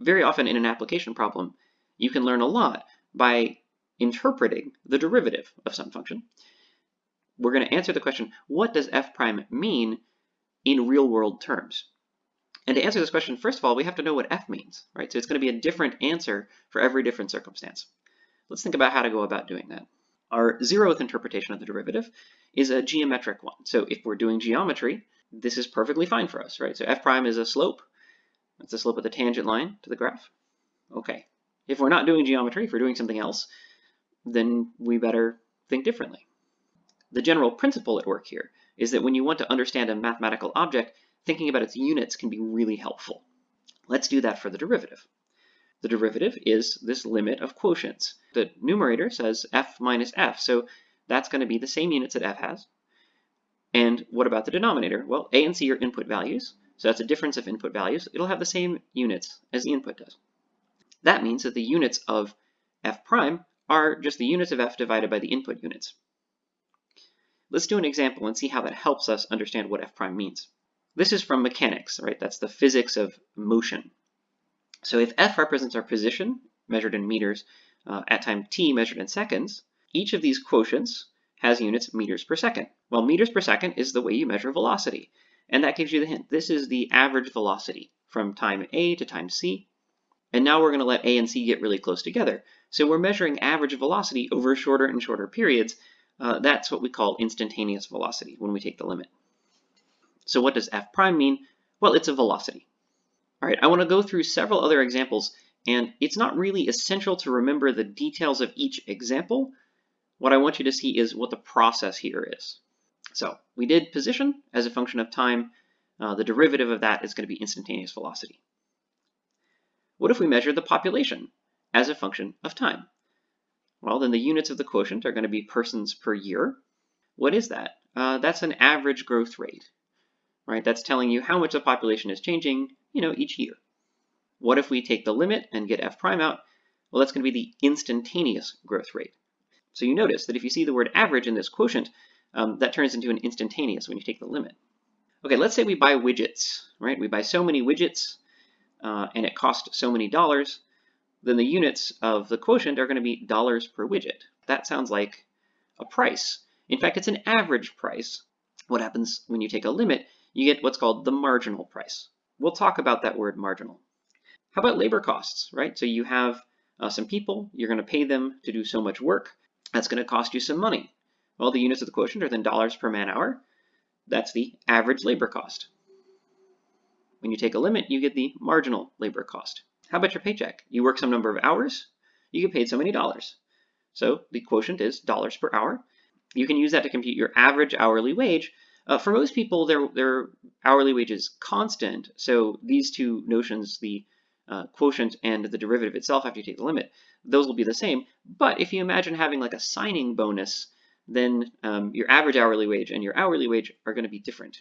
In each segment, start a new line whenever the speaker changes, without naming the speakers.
very often in an application problem, you can learn a lot by interpreting the derivative of some function. We're going to answer the question, what does f prime mean in real world terms? And to answer this question, first of all, we have to know what f means, right? So it's going to be a different answer for every different circumstance. Let's think about how to go about doing that. Our zeroth interpretation of the derivative is a geometric one. So if we're doing geometry, this is perfectly fine for us, right? So f prime is a slope. That's the slope of the tangent line to the graph. Okay. If we're not doing geometry, if we're doing something else, then we better think differently. The general principle at work here is that when you want to understand a mathematical object, thinking about its units can be really helpful. Let's do that for the derivative. The derivative is this limit of quotients. The numerator says f minus f, so that's going to be the same units that f has. And what about the denominator? Well, a and c are input values, so that's a difference of input values. It'll have the same units as the input does. That means that the units of f prime are just the units of f divided by the input units. Let's do an example and see how that helps us understand what f prime means. This is from mechanics, right? That's the physics of motion. So if f represents our position, measured in meters, uh, at time t measured in seconds, each of these quotients has units meters per second. Well, meters per second is the way you measure velocity. And that gives you the hint. This is the average velocity from time A to time C. And now we're going to let A and C get really close together. So we're measuring average velocity over shorter and shorter periods. Uh, that's what we call instantaneous velocity when we take the limit. So what does f prime mean? Well, it's a velocity. All right, I want to go through several other examples, and it's not really essential to remember the details of each example. What I want you to see is what the process here is. So we did position as a function of time. Uh, the derivative of that is going to be instantaneous velocity. What if we measure the population as a function of time? Well, then the units of the quotient are going to be persons per year. What is that? Uh, that's an average growth rate, right? That's telling you how much the population is changing you know, each year. What if we take the limit and get f prime out? Well, that's going to be the instantaneous growth rate. So you notice that if you see the word average in this quotient, um, that turns into an instantaneous when you take the limit. Okay, let's say we buy widgets, right? We buy so many widgets uh, and it costs so many dollars, then the units of the quotient are going to be dollars per widget. That sounds like a price. In fact, it's an average price. What happens when you take a limit? You get what's called the marginal price. We'll talk about that word marginal. How about labor costs, right? So you have uh, some people, you're going to pay them to do so much work. That's going to cost you some money. Well, the units of the quotient are then dollars per man hour. That's the average labor cost. When you take a limit, you get the marginal labor cost. How about your paycheck? You work some number of hours, you get paid so many dollars. So the quotient is dollars per hour. You can use that to compute your average hourly wage, uh, for most people, their, their hourly wage is constant. So these two notions, the uh, quotient and the derivative itself after you take the limit, those will be the same. But if you imagine having like a signing bonus, then um, your average hourly wage and your hourly wage are going to be different.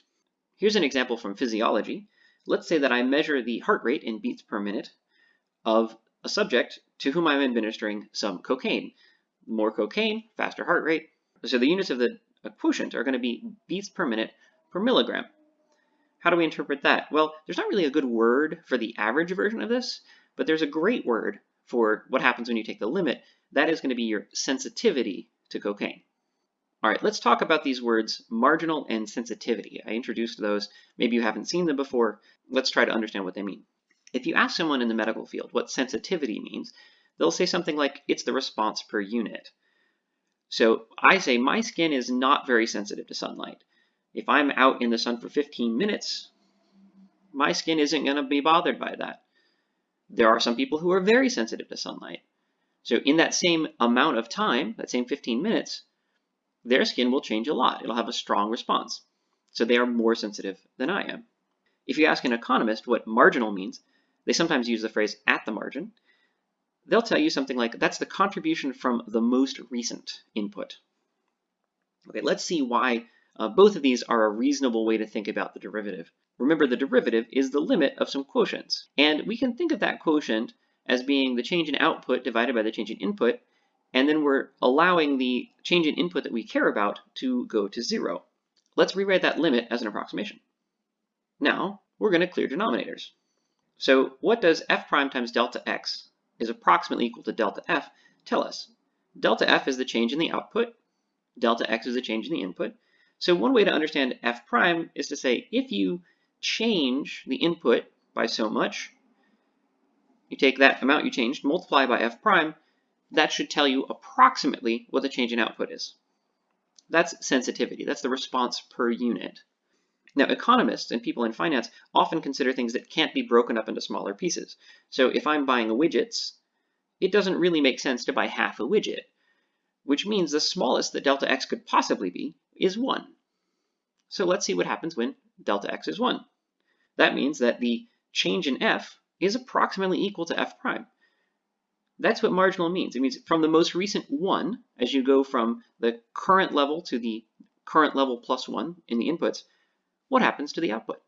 Here's an example from physiology. Let's say that I measure the heart rate in beats per minute of a subject to whom I'm administering some cocaine. More cocaine, faster heart rate. So the units of the quotient are going to be beats per minute per milligram. How do we interpret that? Well, there's not really a good word for the average version of this, but there's a great word for what happens when you take the limit. That is going to be your sensitivity to cocaine. All right, let's talk about these words marginal and sensitivity. I introduced those. Maybe you haven't seen them before. Let's try to understand what they mean. If you ask someone in the medical field what sensitivity means, they'll say something like it's the response per unit. So I say my skin is not very sensitive to sunlight. If I'm out in the sun for 15 minutes, my skin isn't going to be bothered by that. There are some people who are very sensitive to sunlight. So in that same amount of time, that same 15 minutes, their skin will change a lot. It'll have a strong response. So they are more sensitive than I am. If you ask an economist what marginal means, they sometimes use the phrase at the margin they'll tell you something like that's the contribution from the most recent input. Okay, let's see why uh, both of these are a reasonable way to think about the derivative. Remember, the derivative is the limit of some quotients, and we can think of that quotient as being the change in output divided by the change in input, and then we're allowing the change in input that we care about to go to zero. Let's rewrite that limit as an approximation. Now, we're going to clear denominators. So what does f prime times delta x is approximately equal to delta f tell us? Delta f is the change in the output, delta x is the change in the input. So one way to understand f prime is to say if you change the input by so much, you take that amount you changed, multiply by f prime, that should tell you approximately what the change in output is. That's sensitivity. That's the response per unit. Now, economists and people in finance often consider things that can't be broken up into smaller pieces. So if I'm buying widgets, it doesn't really make sense to buy half a widget, which means the smallest that delta x could possibly be is 1. So let's see what happens when delta x is 1. That means that the change in f is approximately equal to f prime. That's what marginal means. It means from the most recent 1, as you go from the current level to the current level plus 1 in the inputs, what happens to the output?